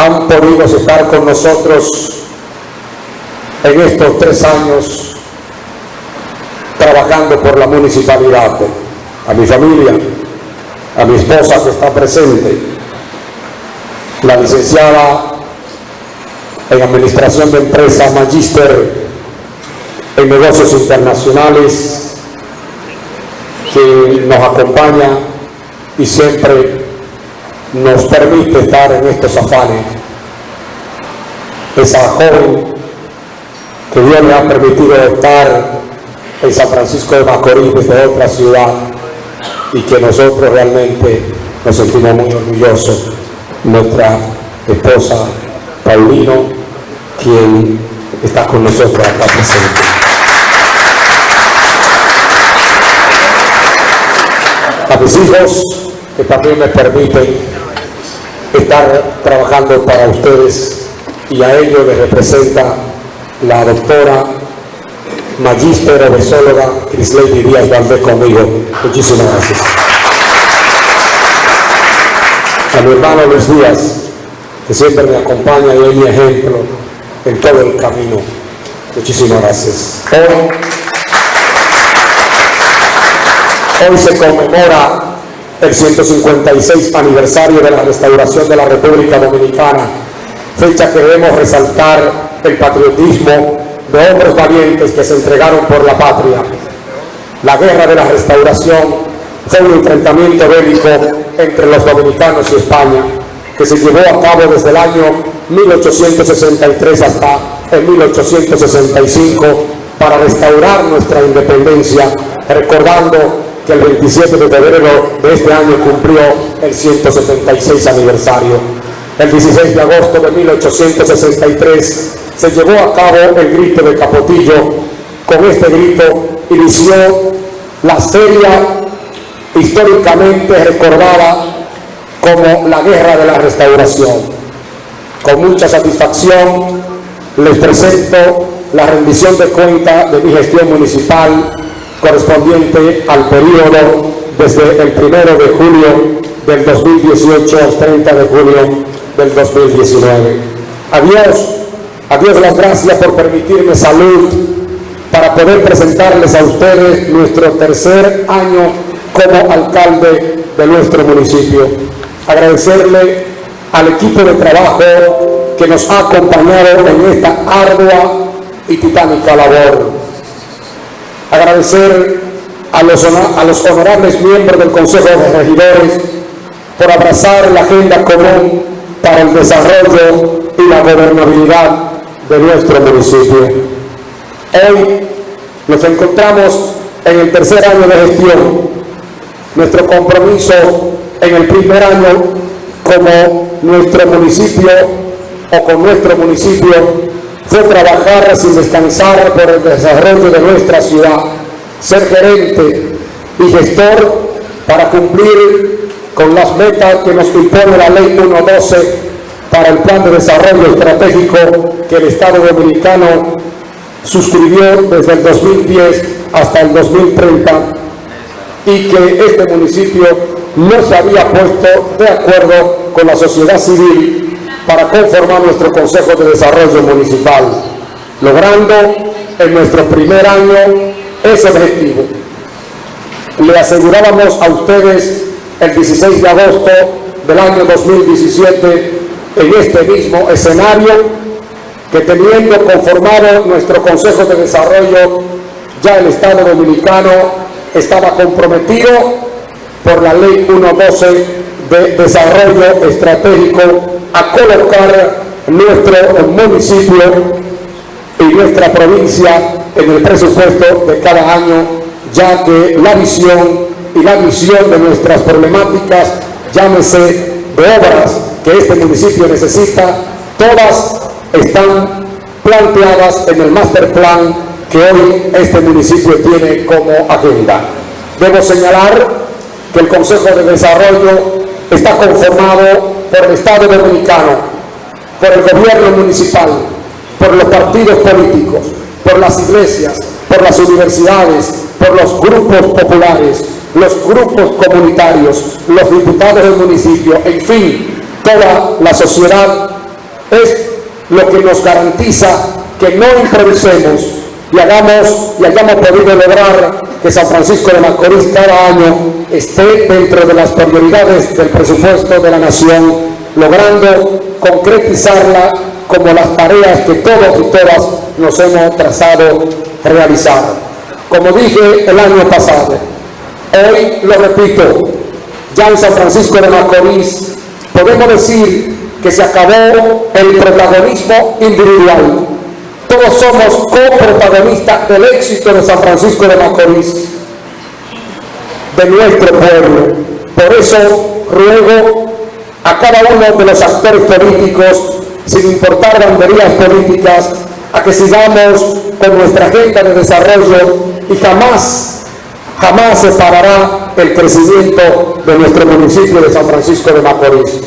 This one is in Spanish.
han podido estar con nosotros en estos tres años trabajando por la municipalidad. A mi familia, a mi esposa que está presente, la licenciada en Administración de Empresa, Magíster en Negocios Internacionales, que nos acompaña y siempre nos permite estar en estos afanes. Esa joven que Dios le ha permitido estar en San Francisco de Macorís desde otra ciudad y que nosotros realmente nos sentimos muy orgullosos. Nuestra esposa Paulino, quien está con nosotros acá presente. A mis hijos, que también me permiten estar trabajando para ustedes y a ellos les representa la doctora magíster obesóloga Crisley Díaz Valdés conmigo. Muchísimas gracias. A mi hermano Luis Díaz, que siempre me acompaña y es mi ejemplo en todo el camino. Muchísimas gracias. Hoy, hoy se conmemora el 156 aniversario de la restauración de la República Dominicana, fecha que debemos resaltar el patriotismo de hombres valientes que se entregaron por la patria. La guerra de la restauración fue un enfrentamiento bélico entre los dominicanos y España, que se llevó a cabo desde el año 1863 hasta el 1865 para restaurar nuestra independencia, recordando el 27 de febrero de este año cumplió el 176 aniversario. El 16 de agosto de 1863 se llevó a cabo el grito de Capotillo. Con este grito inició la serie históricamente recordada como la Guerra de la Restauración. Con mucha satisfacción les presento la rendición de cuenta de mi gestión municipal correspondiente al periodo desde el 1 de julio del 2018 al 30 de julio del 2019. Adiós a Dios las gracias por permitirme salud para poder presentarles a ustedes nuestro tercer año como alcalde de nuestro municipio. Agradecerle al equipo de trabajo que nos ha acompañado en esta ardua y titánica labor. Agradecer a los, a los honorables miembros del Consejo de Regidores por abrazar la agenda común para el desarrollo y la gobernabilidad de nuestro municipio. Hoy nos encontramos en el tercer año de gestión. Nuestro compromiso en el primer año como nuestro municipio o con nuestro municipio fue trabajar sin descansar por el desarrollo de nuestra ciudad, ser gerente y gestor para cumplir con las metas que nos impone la Ley 112 para el Plan de Desarrollo Estratégico que el Estado Dominicano suscribió desde el 2010 hasta el 2030 y que este municipio no se había puesto de acuerdo con la sociedad civil para conformar nuestro Consejo de Desarrollo Municipal, logrando en nuestro primer año ese objetivo. Le asegurábamos a ustedes el 16 de agosto del año 2017 en este mismo escenario que teniendo conformado nuestro Consejo de Desarrollo, ya el Estado Dominicano estaba comprometido por la Ley 112 de Desarrollo Estratégico a colocar nuestro municipio y nuestra provincia en el presupuesto de cada año, ya que la visión y la visión de nuestras problemáticas, llámese de obras que este municipio necesita, todas están planteadas en el master plan que hoy este municipio tiene como agenda. Debo señalar que el Consejo de Desarrollo está conformado por el Estado Dominicano, por el gobierno municipal, por los partidos políticos, por las iglesias, por las universidades, por los grupos populares, los grupos comunitarios, los diputados del municipio, en fin, toda la sociedad es lo que nos garantiza que no improvisemos y hagamos y hayamos podido lograr que San Francisco de Macorís cada año esté dentro de las prioridades del presupuesto de la nación, logrando concretizarla como las tareas que todos y todas nos hemos trazado realizar. Como dije el año pasado, hoy lo repito, ya en San Francisco de Macorís podemos decir que se acabó el protagonismo individual. Todos somos coprotagonistas del éxito de San Francisco de Macorís, de nuestro pueblo. Por eso ruego a cada uno de los actores políticos, sin importar banderías políticas, a que sigamos con nuestra agenda de desarrollo y jamás, jamás se parará el crecimiento de nuestro municipio de San Francisco de Macorís.